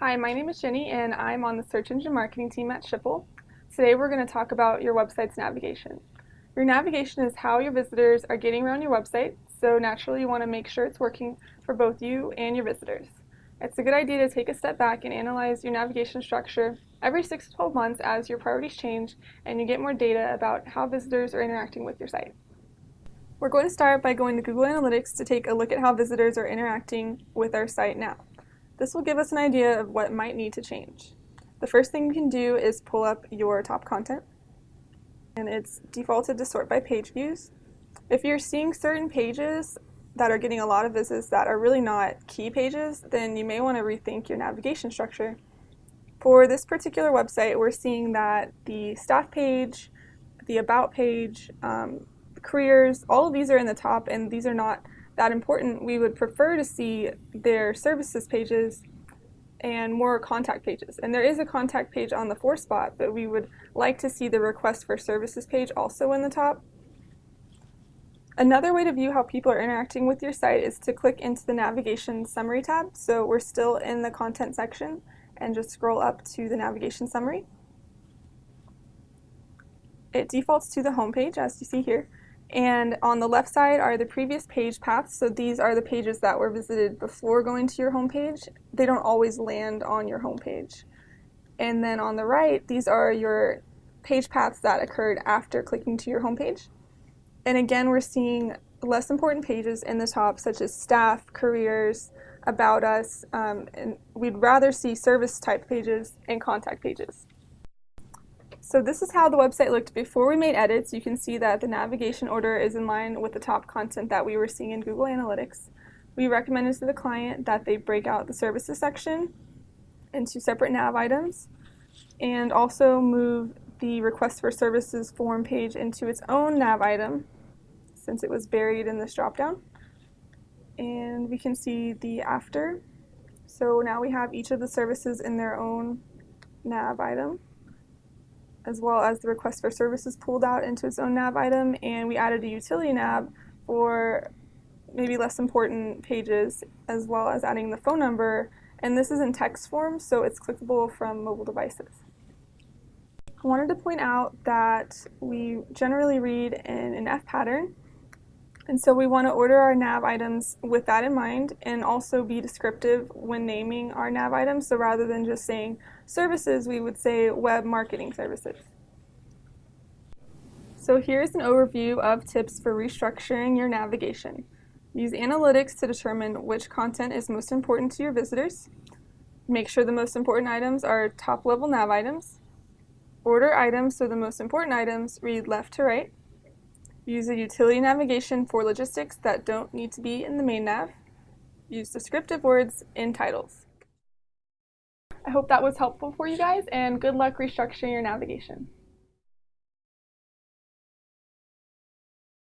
Hi, my name is Jenny and I'm on the search engine marketing team at Schipul. Today we're going to talk about your website's navigation. Your navigation is how your visitors are getting around your website, so naturally you want to make sure it's working for both you and your visitors. It's a good idea to take a step back and analyze your navigation structure every 6 to 12 months as your priorities change and you get more data about how visitors are interacting with your site. We're going to start by going to Google Analytics to take a look at how visitors are interacting with our site now. This will give us an idea of what might need to change. The first thing you can do is pull up your top content and it's defaulted to sort by page views. If you're seeing certain pages that are getting a lot of visits that are really not key pages, then you may want to rethink your navigation structure. For this particular website, we're seeing that the staff page, the about page, um, careers, all of these are in the top and these are not that important, we would prefer to see their services pages and more contact pages. And there is a contact page on the for spot, but we would like to see the request for services page also in the top. Another way to view how people are interacting with your site is to click into the navigation summary tab. So we're still in the content section and just scroll up to the navigation summary. It defaults to the home page as you see here. And on the left side are the previous page paths. So these are the pages that were visited before going to your home page. They don't always land on your home page. And then on the right, these are your page paths that occurred after clicking to your home page. And again, we're seeing less important pages in the top, such as staff, careers, about us, um, and we'd rather see service type pages and contact pages. So this is how the website looked before we made edits. You can see that the navigation order is in line with the top content that we were seeing in Google Analytics. We recommended to the client that they break out the services section into separate nav items and also move the request for services form page into its own nav item since it was buried in this dropdown. And we can see the after. So now we have each of the services in their own nav item as well as the request for services pulled out into its own nav item, and we added a utility nav for maybe less important pages, as well as adding the phone number, and this is in text form, so it's clickable from mobile devices. I wanted to point out that we generally read in an F pattern, and so we want to order our nav items with that in mind and also be descriptive when naming our nav items. So rather than just saying services, we would say web marketing services. So here's an overview of tips for restructuring your navigation. Use analytics to determine which content is most important to your visitors. Make sure the most important items are top level nav items. Order items so the most important items read left to right. Use a utility navigation for logistics that don't need to be in the main nav. Use descriptive words in titles. I hope that was helpful for you guys and good luck restructuring your navigation.